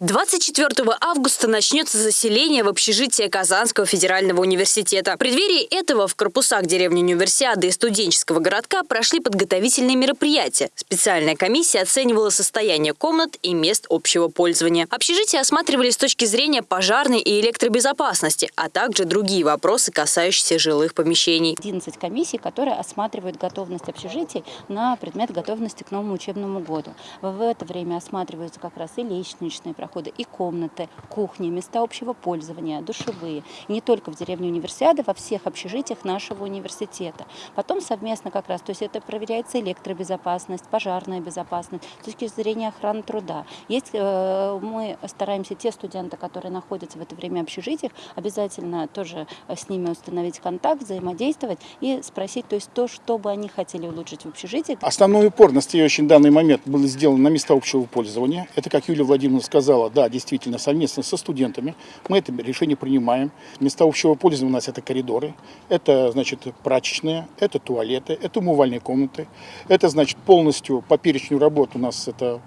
24 августа начнется заселение в общежитие Казанского федерального университета. В преддверии этого в корпусах деревни Универсиады и студенческого городка прошли подготовительные мероприятия. Специальная комиссия оценивала состояние комнат и мест общего пользования. Общежития осматривали с точки зрения пожарной и электробезопасности, а также другие вопросы, касающиеся жилых помещений. 11 комиссий, которые осматривают готовность общежитий на предмет готовности к новому учебному году. В это время осматриваются как раз и лестничные проходы, и комнаты, кухни, места общего пользования, душевые. И не только в деревне Универсиады, во всех общежитиях нашего университета. Потом совместно как раз, то есть это проверяется электробезопасность, пожарная безопасность, с точки зрения охраны труда. Есть, э, мы стараемся те студенты, которые находятся в это время в общежитиях, обязательно тоже с ними установить контакт, взаимодействовать и спросить, то есть то, что бы они хотели улучшить в общежитии. Основной упор в настоящий данный момент был сделан на места общего пользования. Это, как Юлия Владимировна сказала, сказала, да, действительно, совместно со студентами мы это решение принимаем. Места общего пользования у нас это коридоры, это, значит, прачечные, это туалеты, это умывальные комнаты. Это, значит, полностью по перечню работ у нас это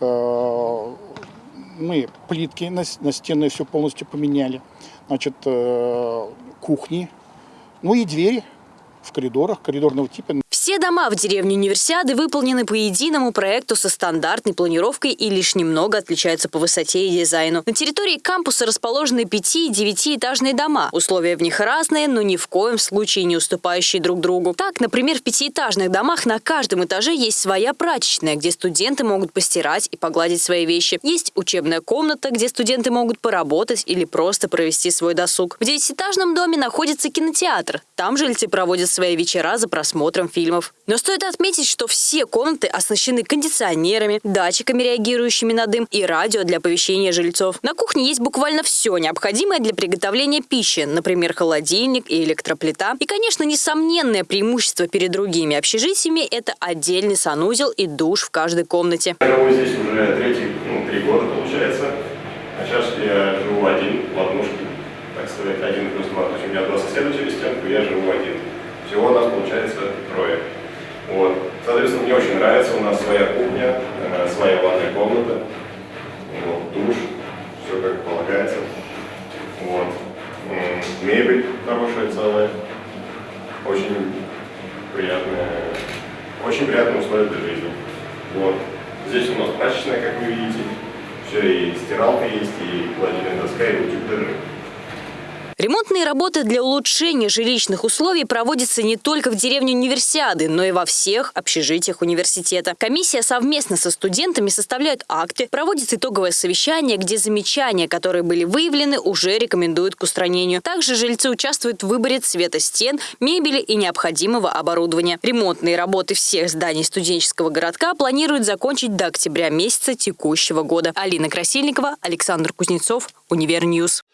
э, мы плитки на, на стены все полностью поменяли, значит, э, кухни, ну и двери в коридорах, коридорного типа. Все дома в деревне Универсиады выполнены по единому проекту со стандартной планировкой и лишь немного отличаются по высоте и дизайну. На территории кампуса расположены 5- и 9-этажные дома. Условия в них разные, но ни в коем случае не уступающие друг другу. Так, например, в пятиэтажных домах на каждом этаже есть своя прачечная, где студенты могут постирать и погладить свои вещи. Есть учебная комната, где студенты могут поработать или просто провести свой досуг. В девятиэтажном доме находится кинотеатр. Там жильцы проводят свои вечера за просмотром фильмов фильмов. Но стоит отметить, что все комнаты оснащены кондиционерами, датчиками, реагирующими на дым, и радио для оповещения жильцов. На кухне есть буквально все необходимое для приготовления пищи, например, холодильник и электроплита. И, конечно, несомненное преимущество перед другими общежитиями – это отдельный санузел и душ в каждой комнате. Я живу здесь уже третий, ну, три года, получается. А сейчас я живу один в однушке, так сказать, один плюс два. То есть у меня два соседа через стенку, я живу один. Всего у нас получается трое. Вот. Соответственно, мне очень нравится, у нас своя кухня, э, своя ванная комната, вот, душ, все как полагается. Вот. Мебель хорошая, целая, очень приятная, очень приятные условия для жизни. Вот. Здесь у нас прачечная, как вы видите, все, и стиралка есть, и холодильная доска, и утюг даже. Ремонтные работы для улучшения жилищных условий проводятся не только в деревне Универсиады, но и во всех общежитиях университета. Комиссия совместно со студентами составляет акты, проводит итоговое совещание, где замечания, которые были выявлены, уже рекомендуют к устранению. Также жильцы участвуют в выборе цвета стен, мебели и необходимого оборудования. Ремонтные работы всех зданий студенческого городка планируют закончить до октября месяца текущего года. Алина Красильникова, Александр Кузнецов, Univer News.